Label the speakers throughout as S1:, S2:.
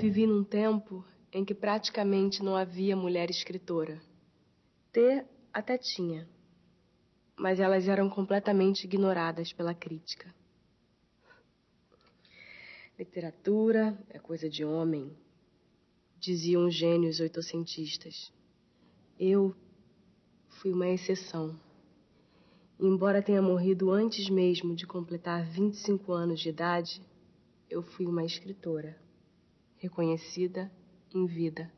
S1: Vivi num tempo em que praticamente não havia mulher escritora. Ter até tinha, mas elas eram completamente ignoradas pela crítica. Literatura é coisa de homem, diziam os gênios oitocentistas. Eu fui uma exceção. Embora tenha morrido antes mesmo de completar 25 anos de idade, eu fui uma escritora, reconhecida em vida.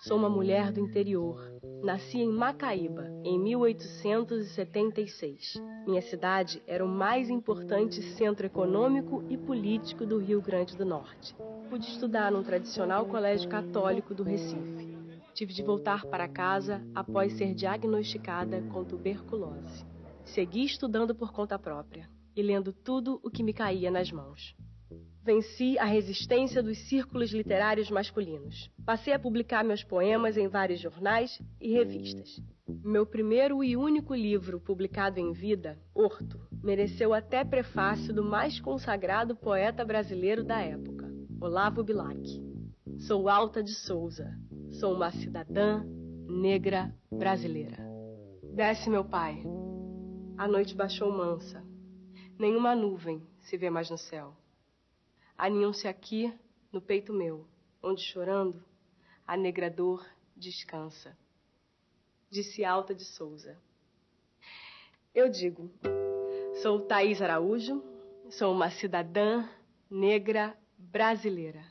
S1: Sou uma mulher do interior. Nasci em Macaíba, em 1876. Minha cidade era o mais importante centro econômico e político do Rio Grande do Norte. Pude estudar num tradicional colégio católico do Recife. Tive de voltar para casa após ser diagnosticada com tuberculose. Segui estudando por conta própria e lendo tudo o que me caía nas mãos. Venci a resistência dos círculos literários masculinos. Passei a publicar meus poemas em vários jornais e revistas. Meu primeiro e único livro publicado em vida, Horto, mereceu até prefácio do mais consagrado poeta brasileiro da época, Olavo Bilac. Sou Alta de Souza. Sou uma cidadã negra brasileira. Desce, meu pai. A noite baixou mansa. Nenhuma nuvem se vê mais no céu aninham-se aqui no peito meu, onde chorando a negra dor descansa. Disse Alta de Souza. Eu digo, sou Thaís Araújo, sou uma cidadã negra brasileira.